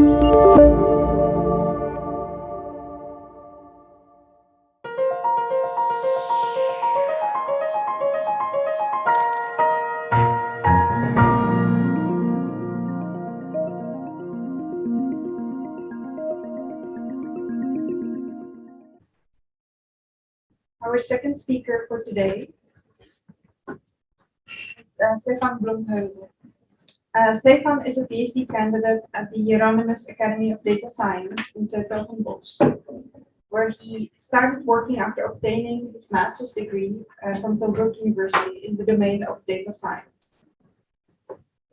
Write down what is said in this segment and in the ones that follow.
Our second speaker for today is uh, Stefan Bloemheuvel. Uh, Stefan is a PhD candidate at the Jheronimus Academy of Data Science in Zuidoostenbos, where he started working after obtaining his master's degree uh, from Tilburg University in the domain of data science.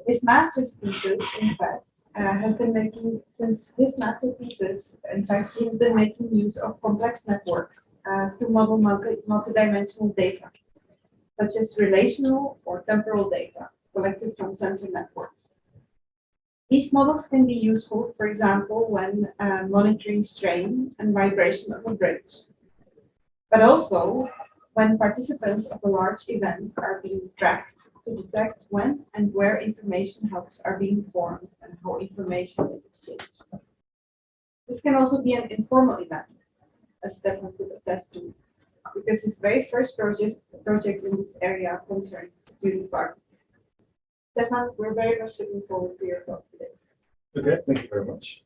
His master's thesis, in fact, uh, has been making, since his master thesis, in fact, he has been making use of complex networks to model multi multidimensional data, such as relational or temporal data collected from sensor networks. These models can be useful, for example, when uh, monitoring strain and vibration of a bridge, but also when participants of a large event are being tracked to detect when and where information hubs are being formed and how information is exchanged. This can also be an informal event, as Stefan could attest to, because his very first project, project in this area concerned student parties. Stefan, we're very much looking forward to your talk today. Okay, thank you very much.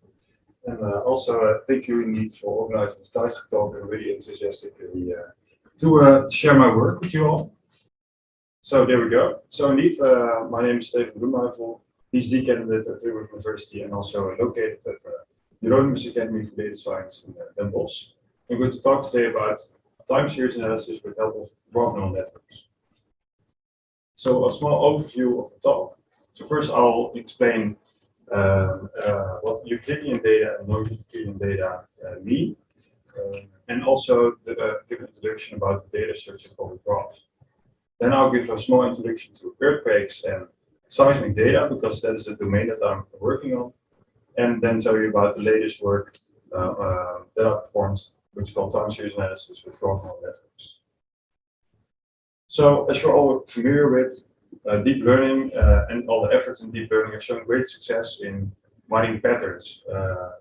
And uh, also, uh, thank you indeed for organizing this Thijs talk and really enthusiastically uh, to uh, share my work with you all. So there we go. So indeed, uh, my name is Stefan Bloemheuvel, PhD candidate at Tilburg University and also located at uh, Jheronimus Academy for Data Science in uh, Den Bosch. I'm going to talk today about time series analysis with help of neural networks. So a small overview of the talk. So first I'll explain um, uh, what Euclidean data and non-Euclidean data uh, mean. Um, and also the, uh, give an introduction about the data structure called graphs. Then I'll give a small introduction to earthquakes and seismic data because that is the domain that I'm working on. And then tell you about the latest work uh, uh, that I performed, which is called time series analysis with neural networks. So as you're all familiar with, uh, deep learning uh, and all the efforts in deep learning have shown great success in mining patterns uh,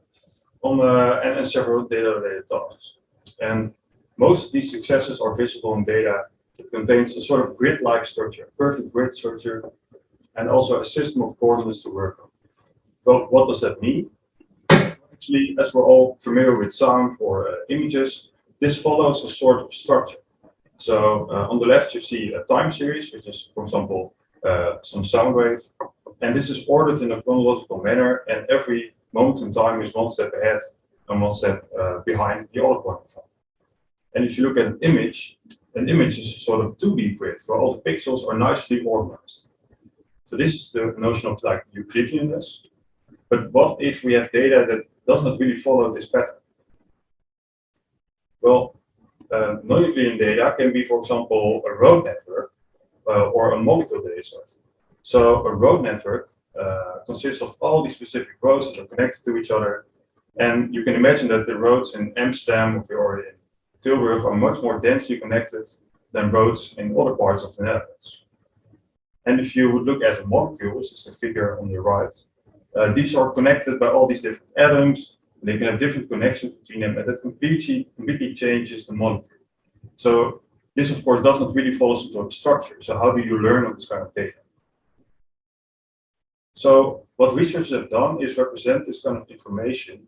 on and, and several data-related tasks. And most of these successes are visible in data that contains a sort of grid-like structure, perfect grid structure, and also a system of coordinates to work on. Well, what does that mean? Actually, as we're all familiar with sound or uh, images, this follows a sort of structure. So uh, on the left, you see a time series, which is, for example, uh, some sound wave. And this is ordered in a chronological manner, and every moment in time is one step ahead and one step uh, behind the other point in time. And if you look at an image, an image is a sort of 2D grid where all the pixels are nicely organized. So this is the notion of like Euclideanness. But what if we have data that does not really follow this pattern? Well, uh, non-Euclidean data can be, for example, a road network uh, or a molecule data set. So a road network uh, consists of all these specific roads that are connected to each other and you can imagine that the roads in Amsterdam or in Tilburg are much more densely connected than roads in other parts of the Netherlands. And if you would look at the molecules, is the figure on the right, uh, these are connected by all these different atoms. They can have different connections between them, and that completely, completely changes the molecule. So this, of course, does not really follow some sort of structure. So how do you learn on this kind of data? So what researchers have done is represent this kind of information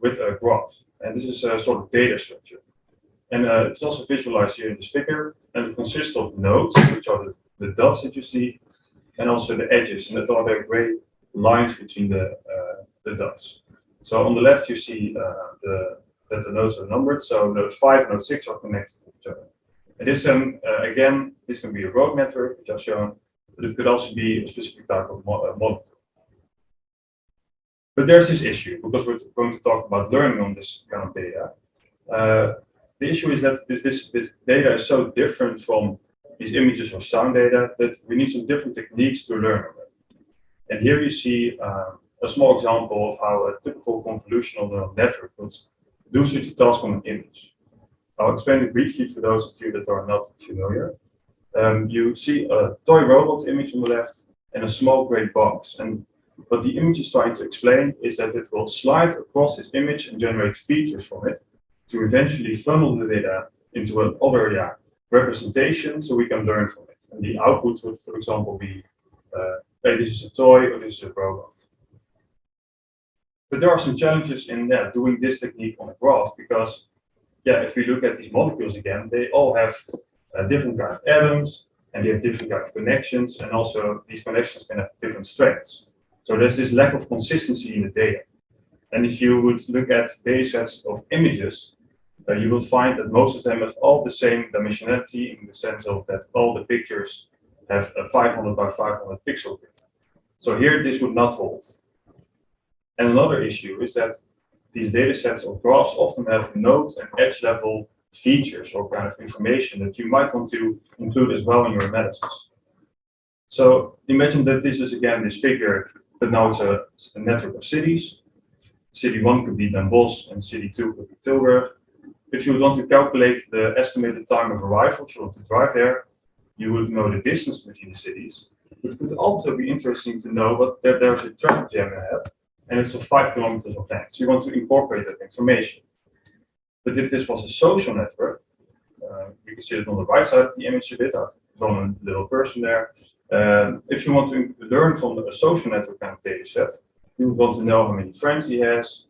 with a graph. And this is a sort of data structure. And uh, it's also visualized here in this figure. And it consists of nodes, which are the, the dots that you see, and also the edges. And that are the gray lines between the, uh, the dots. So on the left, you see uh, the, that the nodes are numbered. So node 5 node 6 are connected to each other. And this, um, uh, again, this can be a road network, which I've shown, but it could also be a specific type of uh, model. But there's this issue, because we're going to talk about learning on this kind of data. Uh, the issue is that this, this, this data is so different from these images or sound data that we need some different techniques to learn on it. And here you see uh, a small example of how a typical convolutional neural network would do such a task on an image. I'll explain it briefly for those of you that are not familiar. Um, you see a toy robot image on the left and a small gray box. And What the image is trying to explain is that it will slide across this image and generate features from it to eventually funnel the data into another yeah, representation so we can learn from it. And the output would, for example, be, uh, hey, this is a toy or this is a robot. But there are some challenges in yeah, doing this technique on a graph because, yeah, if we look at these molecules again, they all have uh, different kind of atoms and they have different kind of connections and also these connections can have different strengths. So there's this lack of consistency in the data. And if you would look at data sets of images, uh, you will find that most of them have all the same dimensionality in the sense of that all the pictures have a 500 by 500 pixel width. So here this would not hold. And another issue is that these data sets of graphs often have node and edge level features or kind of information that you might want to include as well in your analysis. So imagine that this is again this figure but now it's a, a network of cities. City 1 could be Den Bosch and city 2 could be Tilburg. If you want to calculate the estimated time of arrival, if you want to drive there, you would know the distance between the cities. It could also be interesting to know what there, there's a traffic jam ahead and it's of five kilometers of length. So you want to incorporate that information. But if this was a social network, uh, you can see it on the right side of the image a bit. I've drawn a little person there. Um, if you want to learn from a social network kind of data set, you would want to know how many friends he has,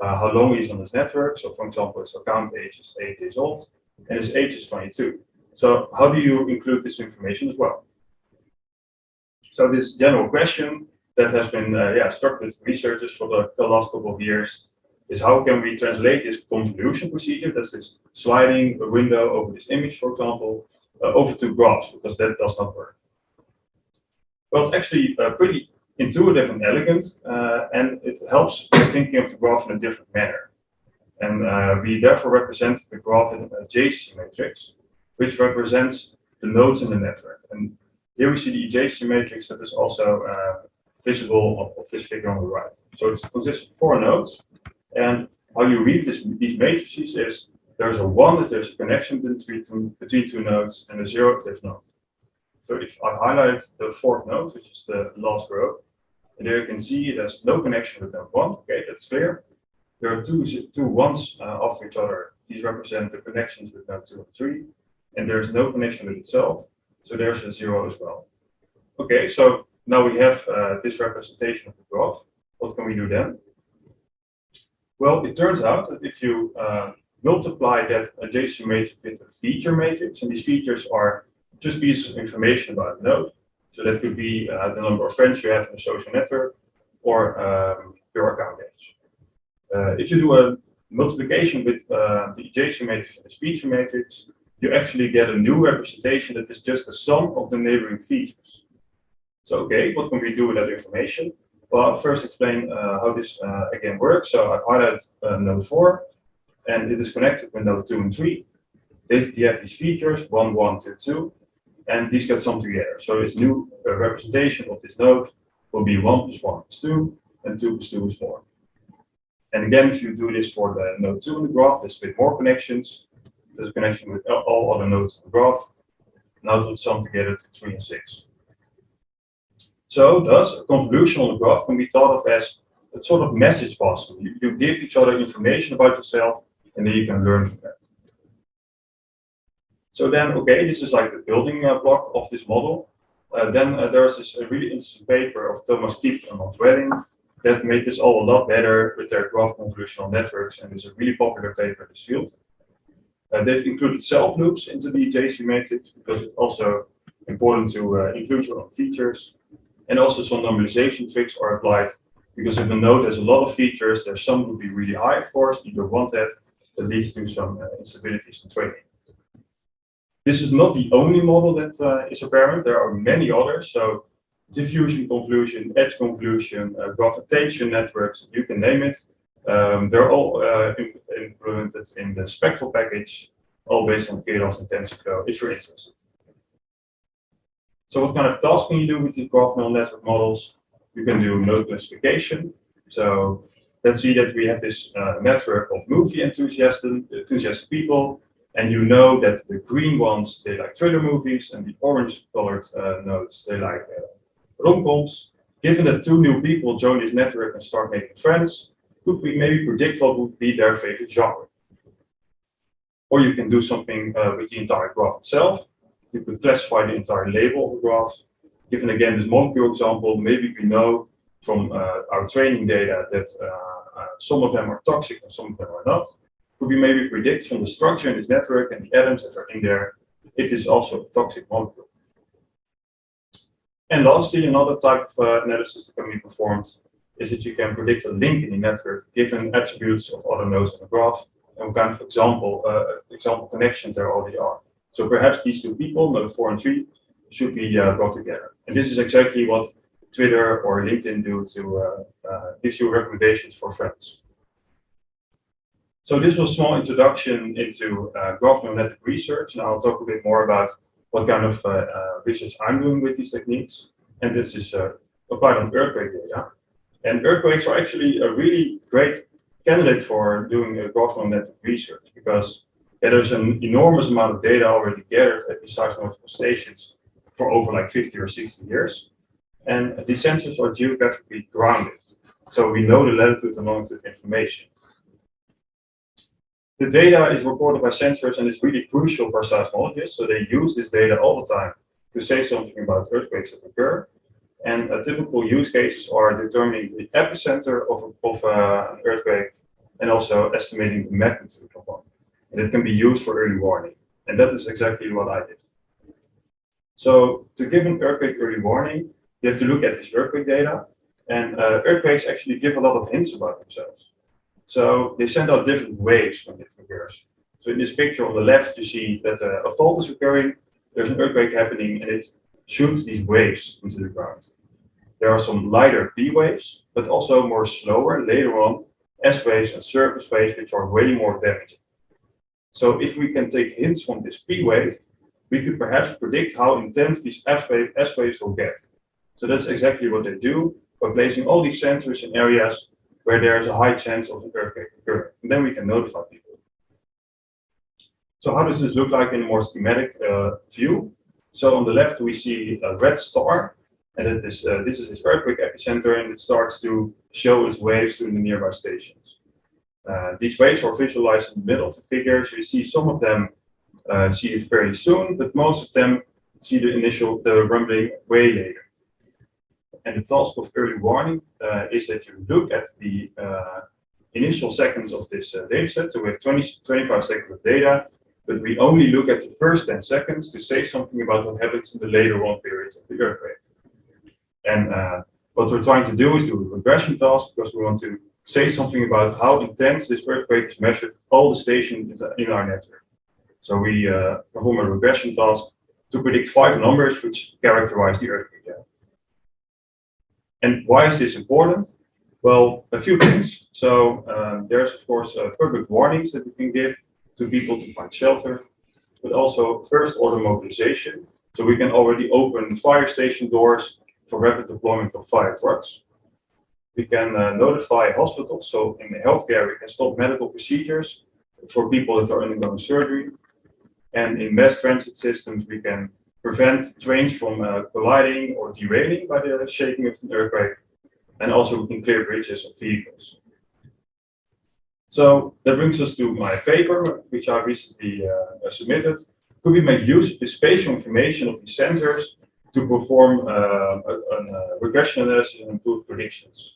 uh, how long he's on this network. So for example, his account age is eight years old and his age is 22. So how do you include this information as well? So this general question that has been uh, yeah, struck with researchers for the, the, last couple of years is how can we translate this convolution procedure, that's this sliding a window over this image, for example, uh, over to graphs, because that does not work. Well, it's actually uh, pretty intuitive and elegant, uh, and it helps thinking of the graph in a different manner. And uh, we therefore represent the graph in adjacency matrix, which represents the nodes in the network. And here we see the adjacency matrix that is also uh, visible of, of, this figure on the right. So it consists of four nodes. And how you read this, these matrices is there's a one if there's a connection between two, between two nodes and a zero if there's not. So if I highlight the fourth node, which is the last row, and there you can see there's no connection with node one. Okay, that's clear. There are two, two ones uh, after each other. These represent the connections with node two and three. And there's no connection with itself. So there's a zero as well. Okay, so now we have uh, this representation of the graph. What can we do then? Well, it turns out that if you uh, multiply that adjacent matrix with a feature matrix, and these features are just pieces of information about a node. So that could be uh, the number of friends you have in a social network or um, your account age. Uh, if you do a multiplication with uh, the adjacent matrix and this feature matrix, you actually get a new representation that is just the sum of the neighboring features. So, okay, what can we do with that information? Well, I'll first explain uh, how this uh, again works. So I've highlighted uh, node 4, and it is connected with node 2 and 3. They, they have these features, 1, 1, 2, 2, and these get summed together. So this new uh, representation of this node will be 1 plus 1 is 2, and 2 plus 2 is 4. And again, if you do this for the node 2 in the graph, there's a bit more connections. There's a connection with all other nodes in the graph. Now it will sum together to 3 and 6. So thus, a convolution on the graph can be thought of as a sort of message passing. You, you give each other information about yourself, and then you can learn from that. So then, okay, this is like the building uh, block of this model. Uh, then uh, there's this really interesting paper of Thomas Kipf and Hans Welling that made this all a lot better with their graph convolutional networks, and it's a really popular paper in this field. Uh, they've included self loops into the adjacency matrix because it's also important to uh, include your own features. And also some normalization tricks are applied because if a node has a lot of features, their some would be really high, of course. You don't want that. That leads to some uh, instabilities in training. This is not the only model that uh, is apparent. There are many others. So diffusion convolution, edge convolution, uh, graph attention networks, you can name it. Um, they're all uh, implemented in the Spektral package, all based on Keras and TensorFlow, if you're interested. So what kind of tasks can you do with these graph neural network models? You can do node classification. So let's see that we have this uh, network of movie enthusiasts, enthusiastic people and you know that the green ones, they like thriller movies, and the orange colored uh, nodes, they like uh, rom-coms. given that two new people join this network and start making friends, could we maybe predict what would be their favorite genre? Or you can do something uh, with the entire graph itself. You could classify the entire label of the graph. Given again this molecule example, maybe we know from uh, our training data that uh, uh, some of them are toxic and some of them are not. Could we maybe predict from the structure in this network and the atoms that are in there, if it is also a toxic molecule. And lastly, another type of uh, analysis that can be performed is that you can predict a link in the network given attributes of other nodes in the graph and what kind of example uh, example connections there already are. So perhaps these two people, node 4 and 3, should be uh, brought together. And this is exactly what Twitter or LinkedIn do to uh, uh, give you recommendations for friends. So this was a small introduction into uh, graph neural network research. and I'll talk a bit more about what kind of uh, uh, research I'm doing with these techniques. And this is applied on earthquake data. And earthquakes are actually a really great candidate for doing a graph neural network research because there's an enormous amount of data already gathered at these seismological stations for over like 50 or 60 years. And these sensors are geographically grounded. So we know the latitude and longitude information. The data is recorded by sensors and is really crucial for seismologists. So they use this data all the time to say something about earthquakes that occur. And uh, typical use cases are determining the epicenter of, of uh, an earthquake and also estimating the magnitude of one. And it can be used for early warning. And that is exactly what I did. So to give an earthquake early warning, you have to look at this earthquake data. And uh, earthquakes actually give a lot of hints about themselves. So they send out different waves when it occurs. So in this picture on the left, you see that uh, a fault is occurring, there's an earthquake happening, and it shoots these waves into the ground. There are some lighter P waves, but also more slower later on S waves and surface waves, which are way more damaging. So if we can take hints from this P wave, we could perhaps predict how intense these F wave, S waves will get. So that's exactly what they do by placing all these sensors in areas where there's a high chance of an earthquake occurring. And then we can notify people. So how does this look like in a more schematic uh, view? So on the left, we see a red star. And is, uh, this is its earthquake epicenter, and it starts to show its waves to the nearby stations. Uh, these waves are visualized in the middle of the figure. So you see some of them uh, see it very soon, but most of them see the initial, the rumbling way later and the task of early warning uh, is that you look at the uh, initial seconds of this uh, data set. So we have 20, 25 seconds of data, but we only look at the first 10 seconds to say something about what happens in the later run periods of the earthquake. And uh, what we're trying to do is do a regression task because we want to say something about how intense this earthquake is measured at all the stations in our network. So we uh, perform a regression task to predict five numbers which characterize the earthquake. And why is this important? Well, a few things. So um, there's of course uh, public warnings that we can give to people to find shelter, but also first order mobilization. So we can already open fire station doors for rapid deployment of fire trucks. We can uh, notify hospitals. So in healthcare, we can stop medical procedures for people that are undergoing surgery. And in mass transit systems, we can prevent trains from uh, colliding or derailing by the shaking of an earthquake, and also we can clear bridges of vehicles. So that brings us to my paper, which I recently uh, submitted. Could we make use of the spatial information of these sensors to perform uh, a, a, regression analysis and improve predictions?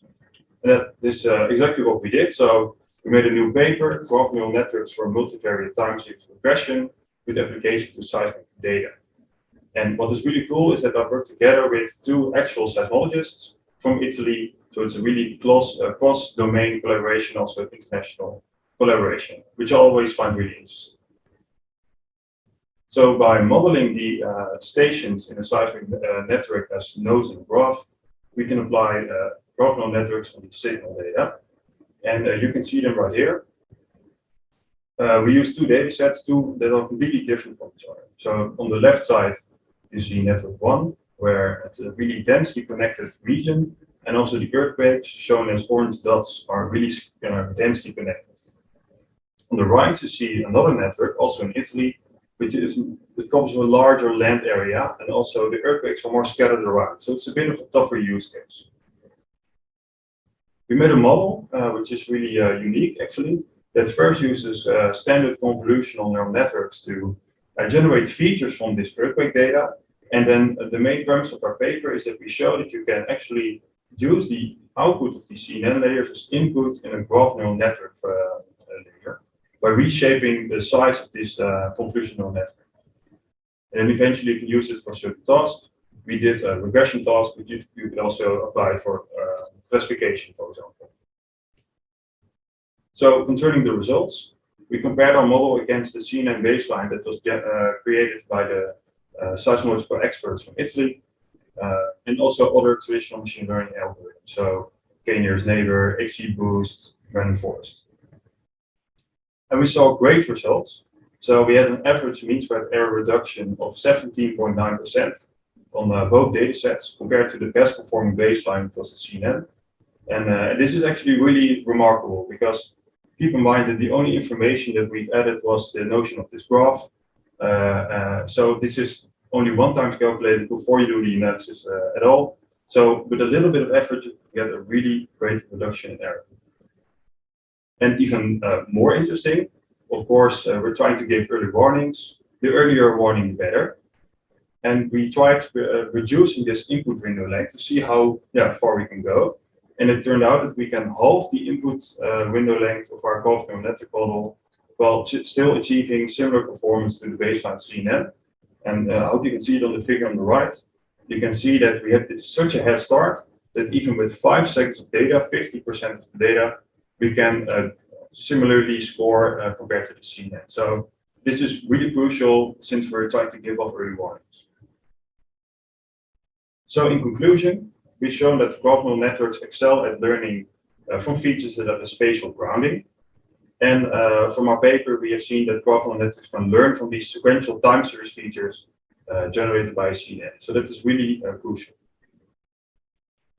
And that is uh, exactly what we did. So we made a new paper, graph neural networks for multivariate time series regression with application to seismic data. And what is really cool is that I worked together with two actual seismologists from Italy. So it's a really uh, cross-domain collaboration, also international collaboration, which I always find really interesting. So by modeling the uh, stations in a seismic uh, network as nodes in a graph, we can apply uh, graph neural networks on the signal data. And uh, you can see them right here. Uh, we use two data sets, two that are completely different from each other. So on the left side, you see network one, where it's a really densely connected region, and also the earthquakes shown as orange dots are really uh, densely connected. On the right, you see another network, also in Italy, which is it a larger land area, and also the earthquakes are more scattered around. So it's a bit of a tougher use case. we made a model, uh, which is really uh, unique actually, that first uses uh, standard convolutional neural networks to uh, generate features from this earthquake data. And then uh, the main premise of our paper is that we show that you can actually use the output of these CNN layers as input in a graph neural network uh, by reshaping the size of this convolutional network. And eventually you can use it for certain tasks. We did a regression task, but you, you could also apply it for classification, for example. So concerning the results, we compared our model against the CNN baseline that was uh, created by the uh, seismological experts from Italy, uh, and also other traditional machine learning algorithms. So K-nearest neighbor, XGBoost, random forest. And we saw great results. So we had an average mean squared error reduction of 17.9% on uh, both datasets compared to the best performing baseline, which was the CNN. And uh, this is actually really remarkable because keep in mind that the only information that we've added was the notion of this graph. Uh, uh, so this is only one time calculated before you do the analysis uh, at all. So with a little bit of effort, you get a really great reduction in error. And even uh, more interesting, of course, uh, we're trying to give early warnings. The earlier warning, the better. And we tried reducing this input window length to see how yeah, far we can go. And it turned out that we can halve the input uh, window length of our graph neural model while still achieving similar performance to the baseline CNN. And uh, I hope you can see it on the figure on the right. You can see that we have such a head start that even with five seconds of data, 50% of the data, we can uh, similarly score uh, compared to the CNN. So this is really crucial since we're trying to give off early warnings. So in conclusion, we've shown that graph networks excel at learning uh, from features that have a spatial grounding. And uh, from our paper, we have seen that graph networks can learn from these sequential time series features uh, generated by CNN. So that is really uh, crucial.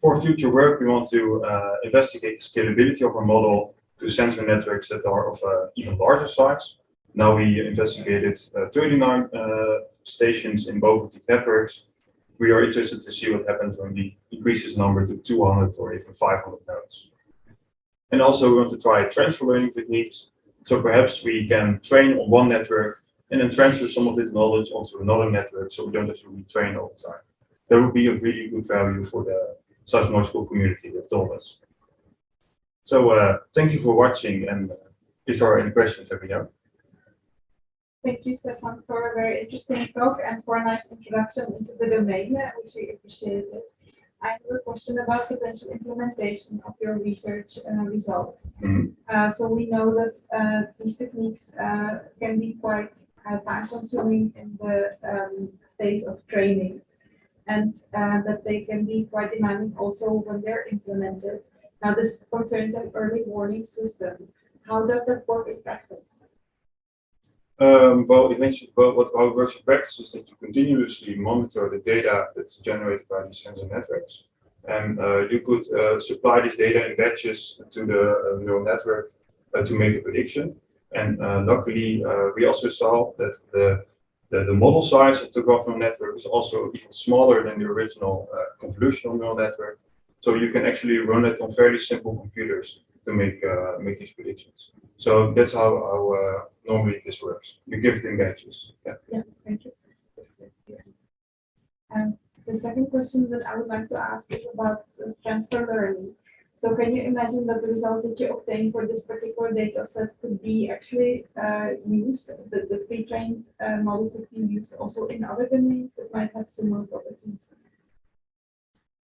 For future work, we want to uh, investigate the scalability of our model to sensor networks that are of uh, even larger size. Now we investigated 39 stations in both of these networks we are interested to see what happens when we increase this number to 200 or even 500 nodes. And also we want to try transfer learning techniques. So perhaps we can train on one network and then transfer some of this knowledge onto another network so we don't have to retrain all the time. That would be of really good value for the seismological community, that told us. So uh, thank you for watching and if there are any questions, let me know. Thank you, Stefan, for a very interesting talk and for a nice introduction into the domain, uh, which we appreciated. I have a question about potential implementation of your research uh, results. Mm -hmm. uh, so we know that uh, these techniques uh, can be quite uh, time consuming in the um, phase of training and that they can be quite demanding also when they're implemented. Now this concerns an early warning system. How does that work in practice? Um, well, eventually, well, what it works in practice is that you continuously monitor the data that's generated by these sensor networks. And uh, you could uh, supply this data in batches to the uh, neural network uh, to make a prediction. And uh, luckily, uh, we also saw that the, the, the, model size of the neural network is also even smaller than the original uh, convolutional neural network. So you can actually run it on fairly simple computers to make uh, make these predictions. So that's how, how uh, normally this works. You give it in batches. Yeah. Yeah, thank you. And the second question that I would like to ask is about transfer learning. So can you imagine that the results that you obtain for this particular data set could be actually uh, used, the, the pre-trained uh, model could be used also in other domains that might have similar properties?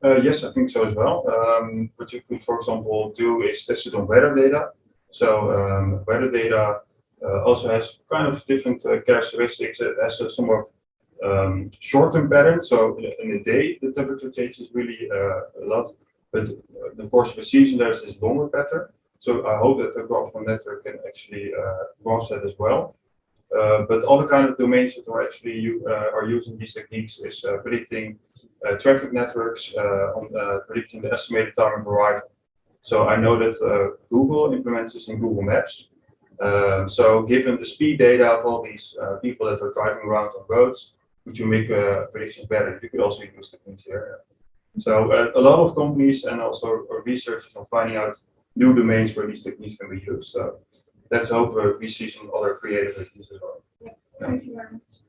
Uh, yes, I think so as well. Um, what you could, for example, do is test it on weather data. So um, weather data uh, also has kind of different uh, characteristics. It has a somewhat um, short-term pattern. So in a day, the temperature changes really uh, a lot. But the course of season, there's this longer pattern. So I hope that the graphical network can actually grasp that as well. Uh, but other kind of domains that are actually you, uh, are using these techniques is uh, predicting traffic networks, on predicting the estimated time of arrival. So I know that Google implements this in Google Maps, um, so given the speed data of all these uh, people that are driving around on roads, would you make uh, predictions better? You could also use techniques here. So uh, a lot of companies and also researchers are finding out new domains where these techniques can be used. So let's hope uh, we see some other creative ideas as well. Thank you very much.